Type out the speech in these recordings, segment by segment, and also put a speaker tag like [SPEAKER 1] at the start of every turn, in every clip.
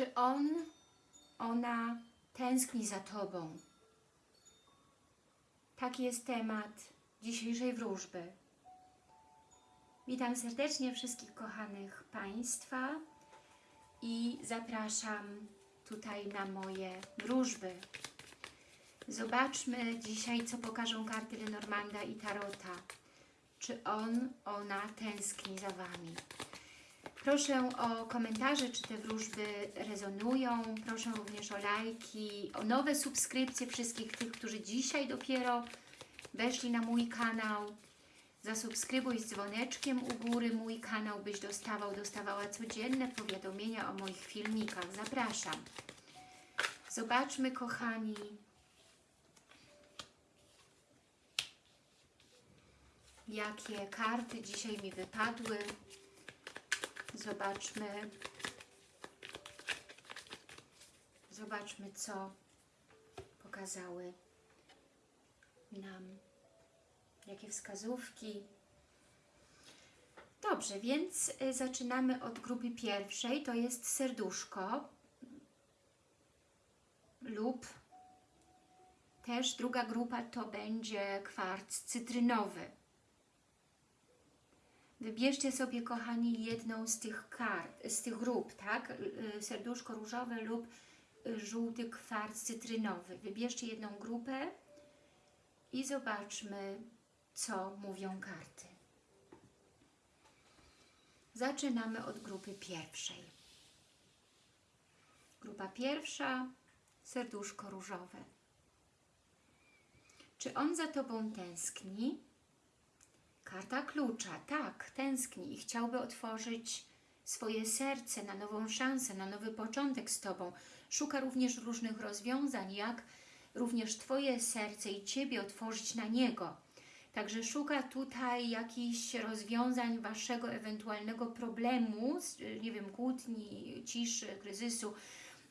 [SPEAKER 1] Czy on, ona tęskni za Tobą? Taki jest temat dzisiejszej wróżby. Witam serdecznie wszystkich kochanych Państwa i zapraszam tutaj na moje wróżby. Zobaczmy dzisiaj, co pokażą karty Lenormanda i Tarota. Czy on, ona tęskni za Wami. Proszę o komentarze, czy te wróżby rezonują. Proszę również o lajki, o nowe subskrypcje wszystkich tych, którzy dzisiaj dopiero weszli na mój kanał. Zasubskrybuj z dzwoneczkiem u góry mój kanał, byś dostawał, dostawała codzienne powiadomienia o moich filmikach. Zapraszam. Zobaczmy, kochani, jakie karty dzisiaj mi wypadły. Zobaczmy. Zobaczmy, co pokazały nam. Jakie wskazówki. Dobrze, więc y, zaczynamy od grupy pierwszej. To jest serduszko lub też druga grupa to będzie kwarc cytrynowy. Wybierzcie sobie, kochani, jedną z tych kart, z tych grup, tak? Y, Serduszko różowe lub y, żółty kwarc cytrynowy. Wybierzcie jedną grupę i zobaczmy, co mówią karty. Zaczynamy od grupy pierwszej. Grupa pierwsza, serduszko różowe. Czy on za Tobą tęskni? Karta klucza, tak, tęskni i chciałby otworzyć swoje serce na nową szansę, na nowy początek z Tobą. Szuka również różnych rozwiązań, jak również Twoje serce i Ciebie otworzyć na Niego. Także szuka tutaj jakichś rozwiązań Waszego ewentualnego problemu, nie wiem, kłótni, ciszy, kryzysu.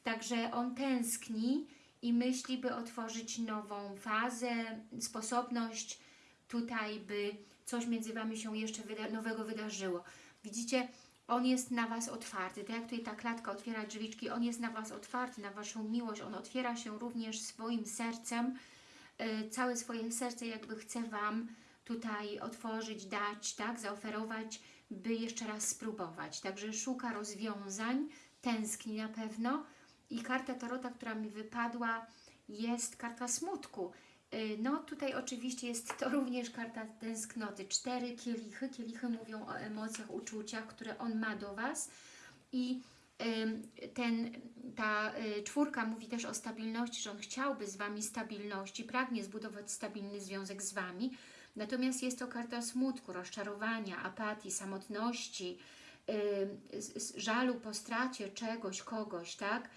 [SPEAKER 1] Także on tęskni i myśli, by otworzyć nową fazę, sposobność tutaj, by coś między Wami się jeszcze wyda nowego wydarzyło. Widzicie, On jest na Was otwarty, tak jak tutaj ta klatka otwiera drzwiczki, On jest na Was otwarty, na Waszą miłość, On otwiera się również swoim sercem, yy, całe swoje serce jakby chce Wam tutaj otworzyć, dać, tak, zaoferować, by jeszcze raz spróbować. Także szuka rozwiązań, tęskni na pewno i karta Tarota, która mi wypadła, jest karta smutku. No tutaj oczywiście jest to również karta tęsknoty. Cztery kielichy. Kielichy mówią o emocjach, uczuciach, które on ma do Was. I ten, ta y, czwórka mówi też o stabilności, że on chciałby z Wami stabilności, pragnie zbudować stabilny związek z Wami. Natomiast jest to karta smutku, rozczarowania, apatii, samotności, żalu po stracie czegoś, kogoś, tak?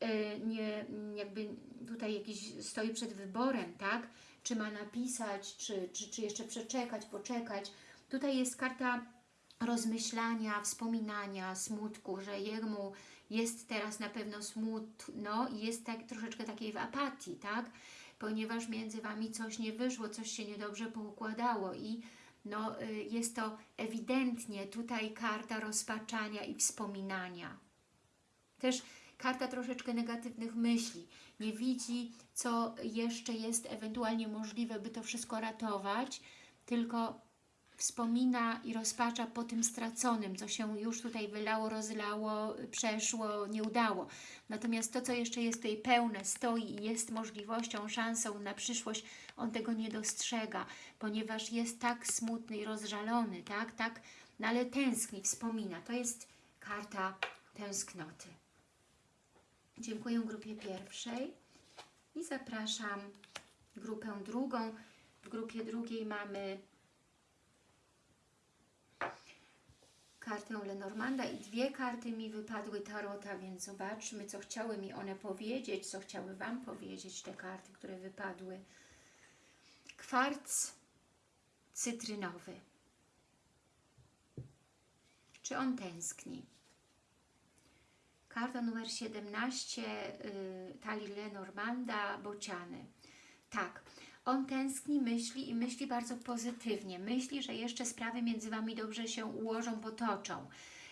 [SPEAKER 1] E, nie, jakby tutaj jakiś stoi przed wyborem, tak? Czy ma napisać, czy, czy, czy jeszcze przeczekać, poczekać. Tutaj jest karta rozmyślania, wspominania, smutku, że jemu jest teraz na pewno smutno i jest tak, troszeczkę takiej w apatii, tak? Ponieważ między Wami coś nie wyszło, coś się niedobrze poukładało i no, y, jest to ewidentnie tutaj karta rozpaczania i wspominania. Też karta troszeczkę negatywnych myśli. Nie widzi, co jeszcze jest ewentualnie możliwe, by to wszystko ratować, tylko wspomina i rozpacza po tym straconym, co się już tutaj wylało, rozlało, przeszło, nie udało. Natomiast to, co jeszcze jest tutaj pełne, stoi i jest możliwością, szansą na przyszłość, on tego nie dostrzega, ponieważ jest tak smutny i rozżalony, tak, tak, no ale tęskni, wspomina. To jest karta tęsknoty. Dziękuję grupie pierwszej i zapraszam grupę drugą. W grupie drugiej mamy kartę Lenormanda i dwie karty mi wypadły Tarota, więc zobaczmy, co chciały mi one powiedzieć, co chciały Wam powiedzieć te karty, które wypadły. Kwarc cytrynowy. Czy on tęskni? Karta numer 17, y, talii Lenormanda, bociany. Tak, on tęskni, myśli i myśli bardzo pozytywnie. Myśli, że jeszcze sprawy między Wami dobrze się ułożą, potoczą.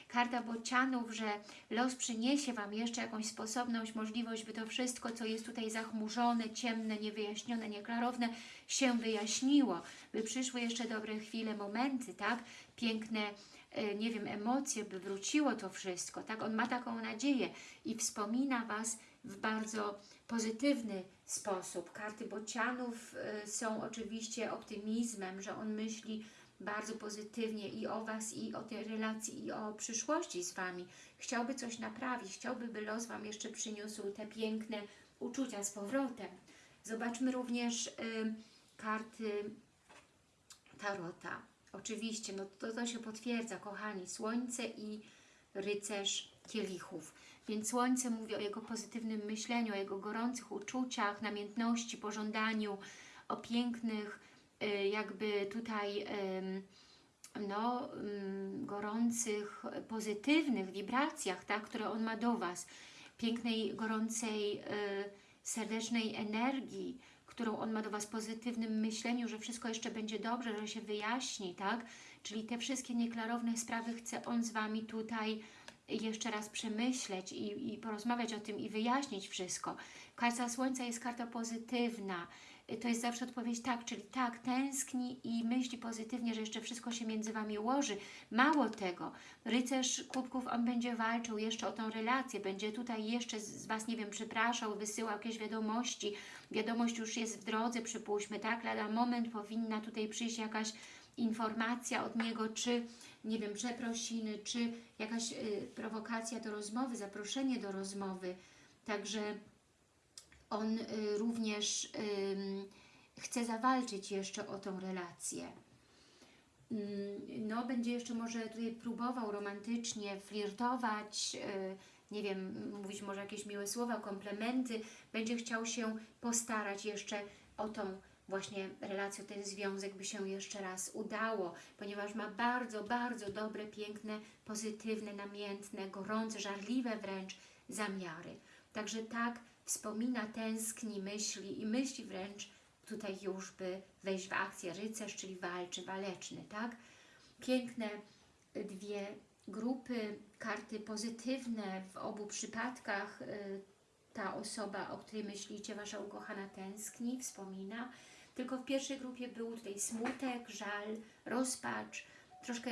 [SPEAKER 1] karta bocianów, że los przyniesie Wam jeszcze jakąś sposobność, możliwość, by to wszystko, co jest tutaj zachmurzone, ciemne, niewyjaśnione, nieklarowne, się wyjaśniło, by przyszły jeszcze dobre chwile, momenty, tak? Piękne, nie wiem, emocje, by wróciło to wszystko, tak? On ma taką nadzieję i wspomina Was w bardzo pozytywny sposób. Karty bocianów e, są oczywiście optymizmem, że on myśli bardzo pozytywnie i o Was, i o tej relacji, i o przyszłości z Wami. Chciałby coś naprawić, chciałby, by los Wam jeszcze przyniósł te piękne uczucia z powrotem. Zobaczmy również y, karty Tarota. Oczywiście, no to, to się potwierdza, kochani. Słońce i rycerz kielichów. Więc Słońce mówi o jego pozytywnym myśleniu, o jego gorących uczuciach, namiętności, pożądaniu, o pięknych y, jakby tutaj no, gorących, pozytywnych wibracjach, tak, które on ma do Was. Pięknej, gorącej, y, serdecznej energii, którą on ma do Was, pozytywnym myśleniu, że wszystko jeszcze będzie dobrze, że się wyjaśni, tak? Czyli te wszystkie nieklarowne sprawy chce on z Wami tutaj jeszcze raz przemyśleć i, i porozmawiać o tym i wyjaśnić wszystko. Karta Słońca jest karta pozytywna. To jest zawsze odpowiedź tak, czyli tak, tęskni i myśli pozytywnie, że jeszcze wszystko się między Wami ułoży. Mało tego, rycerz kubków, on będzie walczył jeszcze o tą relację, będzie tutaj jeszcze z Was, nie wiem, przepraszał, wysyłał jakieś wiadomości. Wiadomość już jest w drodze, przypuśćmy, tak? Lada moment powinna tutaj przyjść jakaś informacja od niego, czy nie wiem, przeprosiny, czy jakaś y, prowokacja do rozmowy, zaproszenie do rozmowy. Także on y, również chce zawalczyć jeszcze o tą relację. Mm, No, będzie jeszcze może tutaj próbował romantycznie flirtować, y, nie wiem, mówić może jakieś miłe słowa, komplementy. Będzie chciał się postarać jeszcze o tą właśnie relację, ten związek by się jeszcze raz udało, ponieważ ma bardzo, bardzo dobre, piękne, pozytywne, namiętne, gorące, żarliwe wręcz zamiary. Także tak wspomina, tęskni, myśli i myśli wręcz tutaj już, by wejść w akcję rycerz, czyli walczy, waleczny, tak? Piękne dwie grupy, karty pozytywne w obu przypadkach. y, Ta osoba, o której myślicie, Wasza ukochana tęskni, wspomina. Tylko w pierwszej grupie był tutaj smutek, żal, rozpacz, troszkę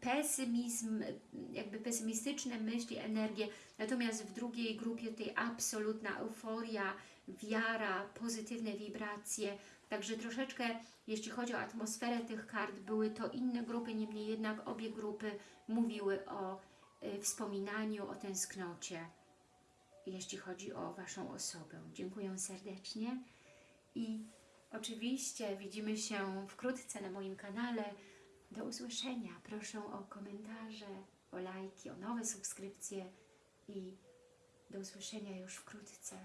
[SPEAKER 1] pesymizm, jakby pesymistyczne myśli, energie, natomiast w drugiej grupie tutaj absolutna euforia, wiara, pozytywne wibracje, także troszeczkę, jeśli chodzi o atmosferę tych kart, były to inne grupy, niemniej jednak obie grupy mówiły o y, wspominaniu, o tęsknocie, jeśli chodzi o Waszą osobę. Dziękuję serdecznie i oczywiście widzimy się wkrótce na moim kanale. Do usłyszenia. Proszę o komentarze, o lajki, o nowe subskrypcje i do usłyszenia już wkrótce.